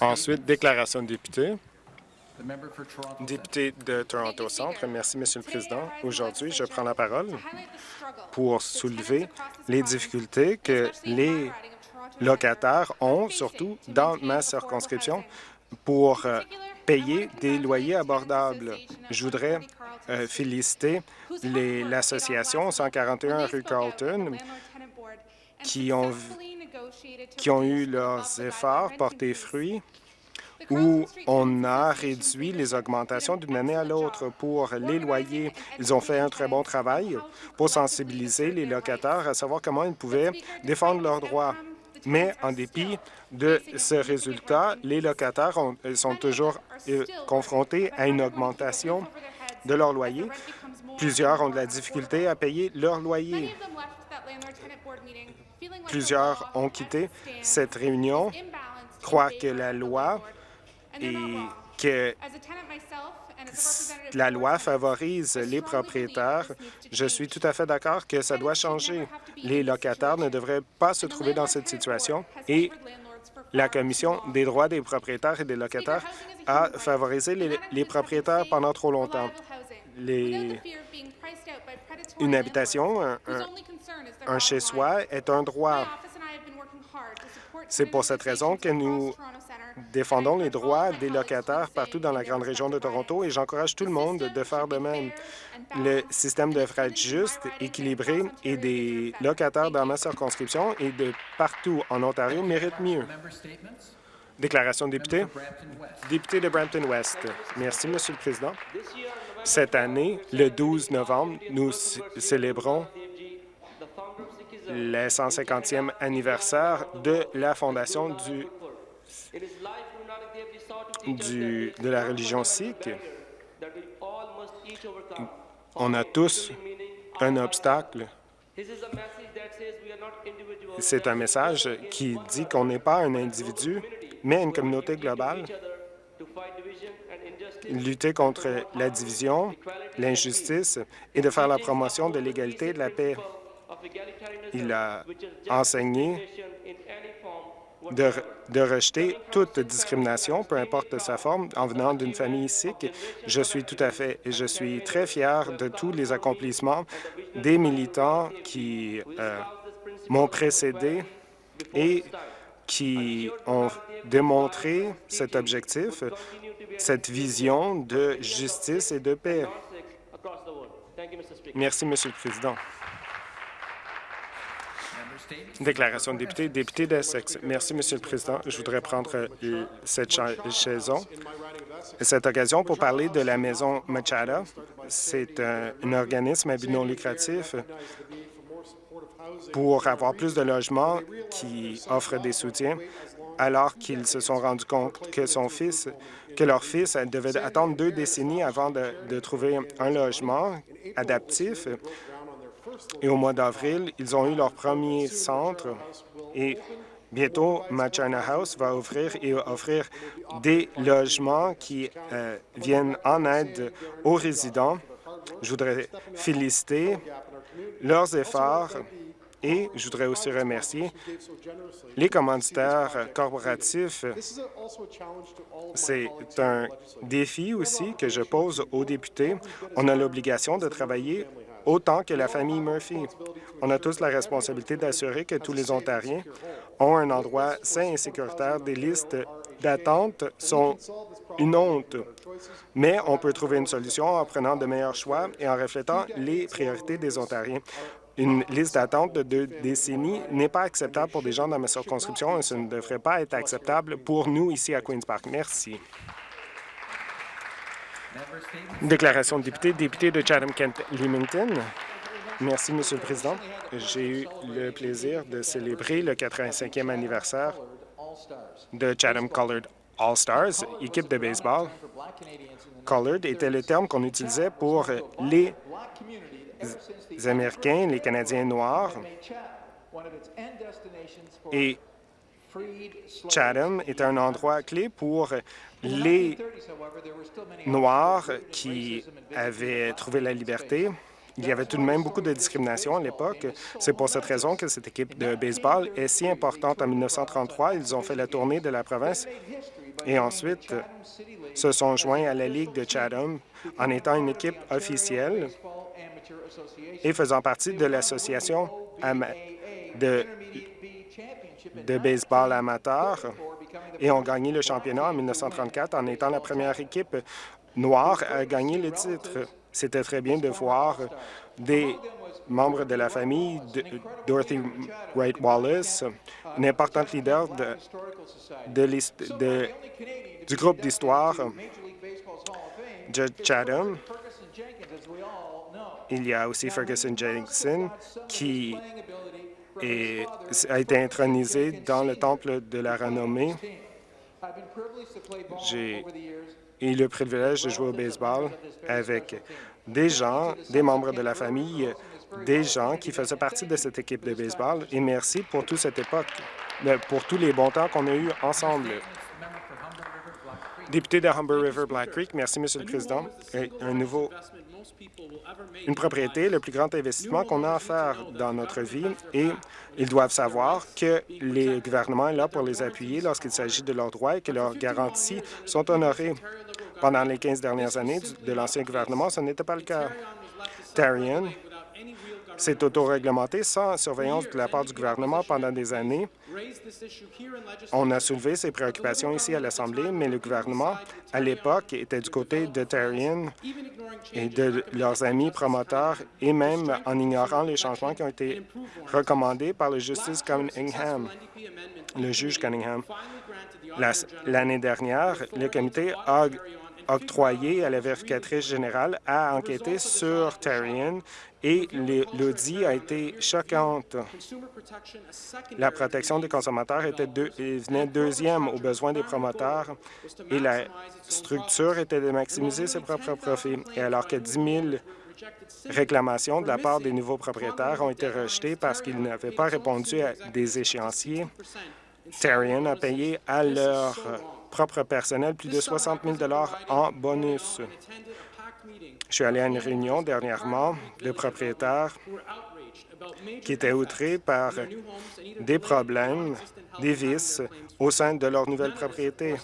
Ensuite, déclaration de député. Député de Toronto Centre, merci, Monsieur le Président. Aujourd'hui, je prends la parole pour soulever les difficultés que les locataires ont, surtout dans ma circonscription, pour euh, payer des loyers abordables. Je voudrais euh, féliciter l'association 141 rue Carlton qui ont, qui ont eu leurs efforts porter fruit où on a réduit les augmentations d'une année à l'autre pour les loyers. Ils ont fait un très bon travail pour sensibiliser les locataires à savoir comment ils pouvaient défendre leurs droits. Mais en dépit de ce résultat, les locataires sont toujours euh, confrontés à une augmentation de leur loyer. Plusieurs ont de la difficulté à payer leur loyer. Plusieurs ont quitté cette réunion, croient que la loi et que la loi favorise les propriétaires. Je suis tout à fait d'accord que ça doit changer. Les locataires ne devraient pas se trouver dans cette situation et la Commission des droits des propriétaires et des locataires a favorisé les, propriétaires pendant trop longtemps. Une habitation, un chez-soi, est un droit. C'est pour cette raison que nous défendons les droits des locataires partout dans la grande région de Toronto et j'encourage tout le monde de faire de même. Le système devrait être juste, équilibré et des locataires dans ma circonscription et de partout en Ontario méritent mieux. Déclaration de député. Député de Brampton-West. Merci, Monsieur le Président. Cette année, le 12 novembre, nous célébrons le 150e anniversaire de la fondation du du, de la religion sikh, on a tous un obstacle. C'est un message qui dit qu'on n'est pas un individu, mais une communauté globale. Lutter contre la division, l'injustice et de faire la promotion de l'égalité et de la paix. Il a enseigné de, rejeter toute discrimination, peu importe sa forme, en venant d'une famille sikh. Je suis tout à fait et je suis très fier de tous les accomplissements des militants qui euh, m'ont précédé et qui ont démontré cet objectif, cette vision de justice et de paix. Merci, Monsieur le Président. Déclaration de député, député d'Essex. Merci, Monsieur le Président. Je voudrais prendre euh, cette chaison, cette occasion pour parler de la maison Machada. C'est un, organisme à but non lucratif pour avoir plus de logements qui offrent des soutiens alors qu'ils se sont rendus compte que son fils, que leur fils devait attendre deux décennies avant de, trouver un logement adaptif et au mois d'avril, ils ont eu leur premier centre et bientôt, Machina House va ouvrir et offrir des logements qui euh, viennent en aide aux résidents. Je voudrais féliciter leurs efforts et je voudrais aussi remercier les commanditaires corporatifs. C'est un défi aussi que je pose aux députés. On a l'obligation de travailler autant que la famille Murphy. On a tous la responsabilité d'assurer que tous les Ontariens ont un endroit sain et sécuritaire. Des listes d'attente sont une honte, mais on peut trouver une solution en prenant de meilleurs choix et en reflétant les priorités des Ontariens. Une liste d'attente de deux décennies n'est pas acceptable pour des gens dans ma circonscription et ce ne devrait pas être acceptable pour nous ici à Queen's Park. Merci. Déclaration de député, député de Chatham-Kent-Leamington. Merci, Monsieur le Président. J'ai eu le plaisir de célébrer le 85e anniversaire de Chatham Colored All-Stars, équipe de baseball. Colored était le terme qu'on utilisait pour les Américains, les Canadiens noirs. Et Chatham est un endroit clé pour les Noirs qui avaient trouvé la liberté. il y avait tout de même beaucoup de discrimination à l'époque. C'est pour cette raison que cette équipe de baseball est si importante. En 1933, ils ont fait la tournée de la province et ensuite se sont joints à la Ligue de Chatham en étant une équipe officielle et faisant partie de l'association de, de baseball amateur et ont gagné le championnat en 1934 en étant la première équipe noire à gagner le titre. C'était très bien de voir des membres de la famille de Dorothy Wright Wallace, une importante leader de, du groupe d'histoire de Chatham. Il y a aussi Ferguson Jenkinson qui a été intronisé dans le temple de la renommée. J'ai eu le privilège de jouer au baseball avec des gens, des membres de la famille, des gens qui faisaient partie de cette équipe de baseball. Et merci pour toute cette époque, pour tous les bons temps qu'on a eus ensemble. Député de Humber River Black Creek, merci, Monsieur le Président. un nouveau, une propriété, le plus grand investissement qu'on a à faire dans notre vie et ils doivent savoir que les gouvernements sont là pour les appuyer lorsqu'il s'agit de leurs droits et que leurs garanties sont honorées. Pendant les 15 dernières années de l'ancien gouvernement, ce n'était pas le cas. S'est autoréglementé sans surveillance de la part du gouvernement pendant des années. On a soulevé ces préoccupations ici à l'Assemblée, mais le gouvernement, à l'époque, était du côté de Tarian et de leurs amis promoteurs, et même en ignorant les changements qui ont été recommandés par le justice Cunningham, le juge Cunningham. L'année dernière, le comité a octroyé à la vérificatrice générale à enquêter sur Tarian et l'audit a été choquante. La protection des consommateurs était venait deuxième aux besoins des promoteurs et la structure était de maximiser ses propres profits. Et alors que 10 000 réclamations de la part des nouveaux propriétaires ont été rejetées parce qu'ils n'avaient pas répondu à des échéanciers, Tarian a payé à leur propre personnel plus de 60 000 en bonus. Je suis allé à une réunion dernièrement de propriétaires qui étaient outrés par des problèmes, des vices au sein de leur nouvelle propriété.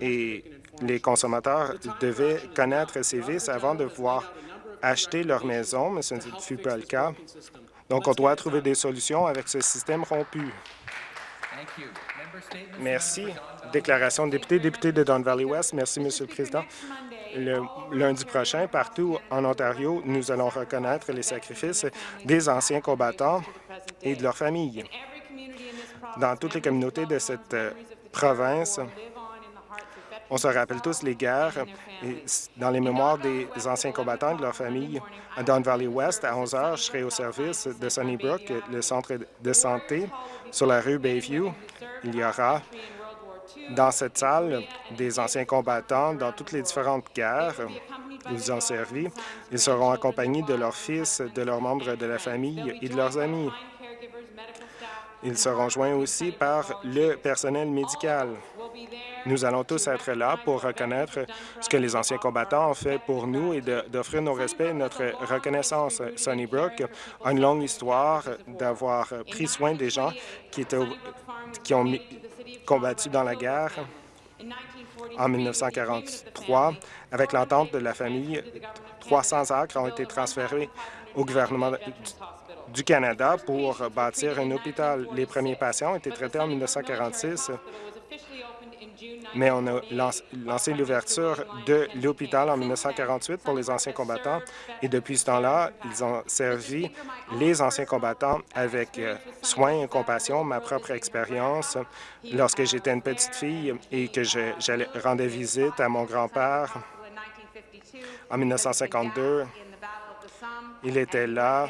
Et les consommateurs devaient connaître ces vices avant de pouvoir acheter leur maison, mais ce ne fut pas le cas. Donc, on doit trouver des solutions avec ce système rompu. Merci. Déclaration de député, député de Don Valley West. Merci, Monsieur le Président. Le lundi prochain, partout en Ontario, nous allons reconnaître les sacrifices des anciens combattants et de leurs familles. Dans toutes les communautés de cette euh, province, on se rappelle tous les guerres dans les mémoires des anciens combattants et de leurs familles. À Don Valley West, à 11 heures, je serai au service de Sunnybrook, le centre de santé sur la rue Bayview. Il y aura dans cette salle des anciens combattants dans toutes les différentes guerres. Ils ont servi. Ils seront accompagnés de leurs fils, de leurs membres de la famille et de leurs amis. Ils seront joints aussi par le personnel médical. Nous allons tous être là pour reconnaître ce que les anciens combattants ont fait pour nous et d'offrir nos respects et notre reconnaissance. Sunnybrook a une longue histoire d'avoir pris soin des gens qui, qui ont combattu dans la guerre. En 1943, avec l'entente de la famille, 300 acres ont été transférés au gouvernement du Canada pour bâtir un hôpital. Les premiers patients ont été traités en 1946 mais on a lancé l'ouverture de l'hôpital en 1948 pour les anciens combattants et depuis ce temps-là, ils ont servi les anciens combattants avec euh, soin et compassion. Ma propre expérience, lorsque j'étais une petite fille et que j'allais rendre visite à mon grand-père en 1952, il était là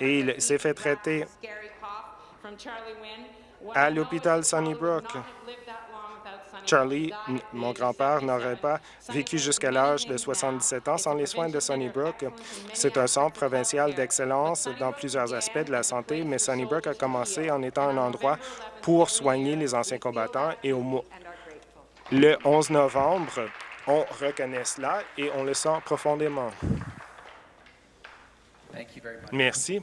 et il s'est fait traiter à l'hôpital Sunnybrook. Charlie, mon grand-père, n'aurait pas vécu jusqu'à l'âge de 77 ans sans les soins de Sunnybrook. C'est un centre provincial d'excellence dans plusieurs aspects de la santé, mais Sunnybrook a commencé en étant un endroit pour soigner les anciens combattants et le 11 novembre, On reconnaît cela et on le sent profondément. Merci.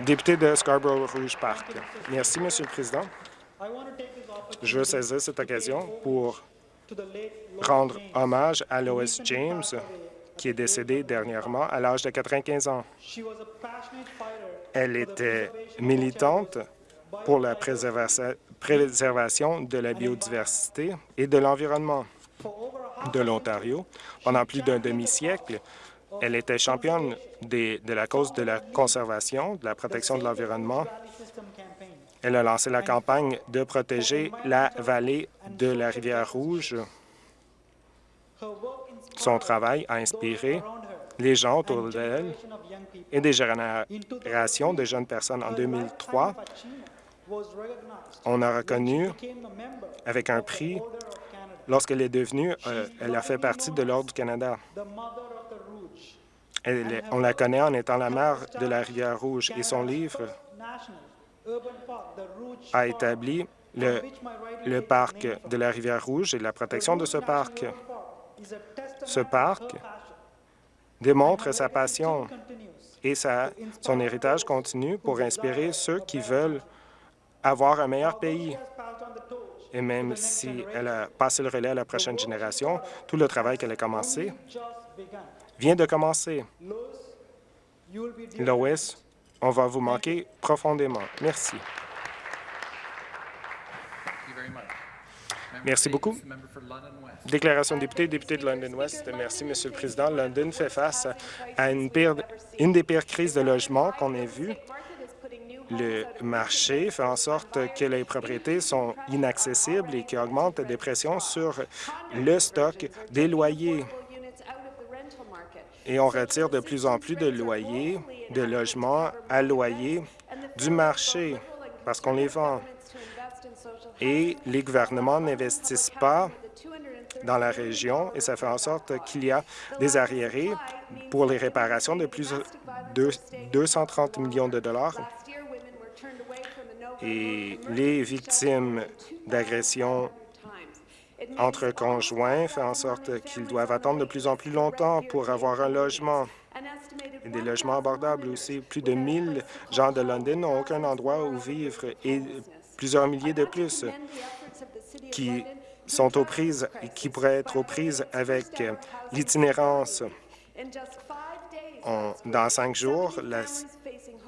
Député de Scarborough-Rouge Park. Merci, Monsieur le Président. Je veux saisir cette occasion pour rendre hommage à Lois James, qui est décédée dernièrement à l'âge de 95 ans. Elle était militante pour la préservation de la biodiversité et de l'environnement de l'Ontario. Pendant plus d'un demi-siècle, elle était championne de la cause de la conservation, de la protection de l'environnement. Elle a lancé la campagne de protéger la vallée de la rivière Rouge. Son travail a inspiré les gens autour d'elle et des générations de jeunes personnes. En 2003, on a reconnu avec un prix lorsqu'elle est devenue, euh, elle a fait partie de l'Ordre du Canada. on la connaît en étant la mère de la rivière Rouge et son livre a établi le, parc de la rivière Rouge et la protection de ce parc. Ce parc démontre sa passion et son héritage continue pour inspirer ceux qui veulent avoir un meilleur pays. Et même si elle a passé le relais à la prochaine génération, tout le travail qu'elle a commencé vient de commencer. Lois, on va vous manquer profondément. Merci. Merci beaucoup. Déclaration de député, député de London West. Merci, Monsieur le Président. London fait face à une, une des pires crises de logement qu'on ait vues. Le marché fait en sorte que les propriétés sont inaccessibles et qui augmente des pressions sur le stock des loyers. Et on retire de plus en plus de loyers, de logements à loyer du marché parce qu'on les vend. Et les gouvernements n'investissent pas dans la région et ça fait en sorte qu'il y a des arriérés pour les réparations de plus de 230 millions de dollars. Et les victimes d'agressions entre conjoints font en sorte qu'ils doivent attendre de plus en plus longtemps pour avoir un logement. Des logements abordables aussi. Plus de 1000 gens de London n'ont aucun endroit où vivre et plusieurs milliers de plus qui sont aux prises et qui pourraient être aux prises avec l'itinérance. Dans cinq jours, la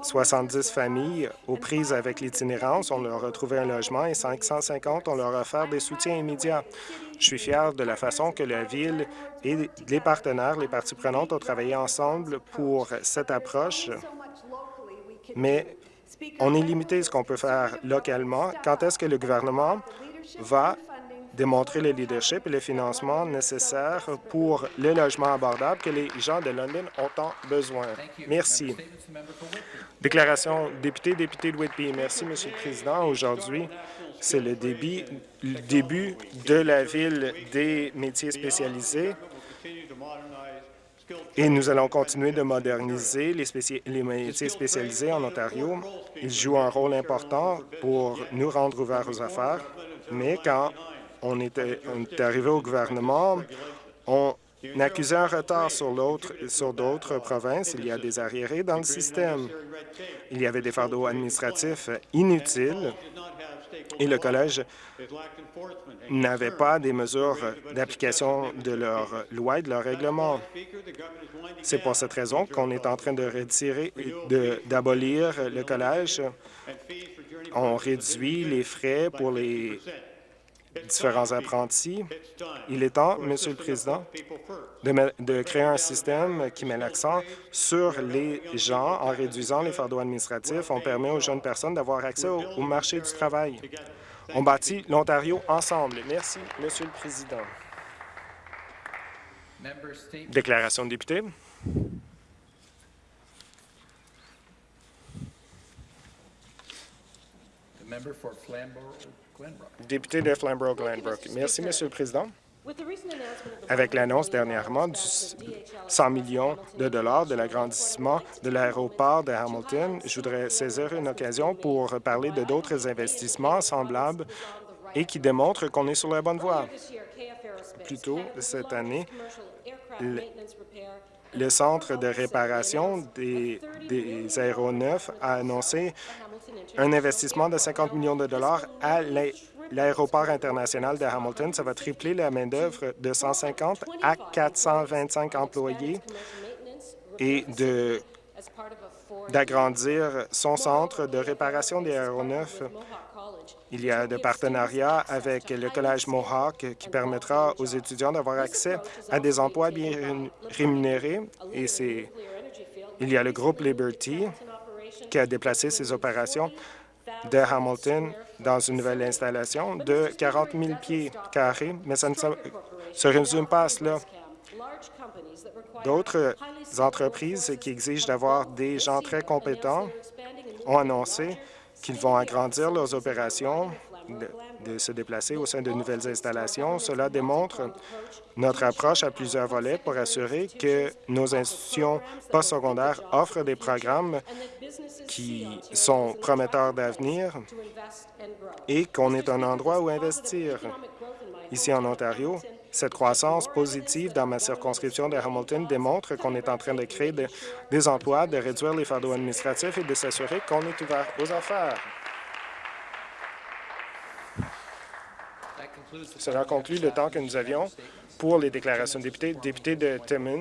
70 familles aux prises avec l'itinérance, on leur a trouvé un logement et 550, on leur a offert des soutiens immédiats. Je suis fier de la façon que la Ville et les partenaires, les parties prenantes ont travaillé ensemble pour cette approche, mais on est limité ce qu'on peut faire localement. Quand est-ce que le gouvernement va démontrer le leadership et le financement nécessaires pour le logement abordable que les gens de London ont tant besoin. Merci. Déclaration député, député de Whitby. Merci, Monsieur le Président. Aujourd'hui, c'est le début, le début de la ville des métiers spécialisés et nous allons continuer de moderniser les, les, métiers spécialisés en Ontario. Ils jouent un rôle important pour nous rendre ouverts aux affaires, mais quand on était, arrivé au gouvernement, on accusait un retard sur d'autres provinces. Il y a des arriérés dans le système. Il y avait des fardeaux administratifs inutiles et le collège n'avait pas des mesures d'application de leurs lois et de leurs règlements. C'est pour cette raison qu'on est en train de retirer, d'abolir le collège. On réduit les frais pour les différents apprentis. Il est temps, Monsieur le Président, de, créer un système qui met l'accent sur les gens en réduisant les fardeaux administratifs. On permet aux jeunes personnes d'avoir accès au, marché du travail. On bâtit l'Ontario ensemble. Merci, Monsieur le Président. Déclaration de député. Député de Flamborough-Glenbrook. Merci, Monsieur le Président. Avec l'annonce dernièrement du 100 millions de dollars de l'agrandissement de l'aéroport de Hamilton, je voudrais saisir une occasion pour parler de d'autres investissements semblables et qui démontre qu'on est sur la bonne voie. Plus tôt cette année, le, Centre de réparation des, aéronefs a annoncé un investissement de 50 millions de dollars à l'aéroport international de Hamilton. Ça va tripler la main-d'œuvre de 150 à 425 employés et d'agrandir son centre de réparation des aéronefs. Il y a des partenariats avec le Collège Mohawk qui permettra aux étudiants d'avoir accès à des emplois bien rémunérés. Et c'est il y a le groupe Liberty qui a déplacé ses opérations de Hamilton dans une nouvelle installation de 40 000 pieds carrés, mais ça ne se résume pas à cela. D'autres entreprises qui exigent d'avoir des gens très compétents ont annoncé qu'ils vont agrandir leurs opérations, de, se déplacer au sein de nouvelles installations. Cela démontre notre approche à plusieurs volets pour assurer que nos institutions postsecondaires offrent des programmes qui sont prometteurs d'avenir et qu'on est un endroit où investir. Ici en Ontario, cette croissance positive dans ma circonscription de Hamilton démontre qu'on est en train de créer de, des emplois, de réduire les fardeaux administratifs et de s'assurer qu'on est ouvert aux affaires. Cela conclut le temps que nous avions pour les déclarations de députés. Député de Timmins,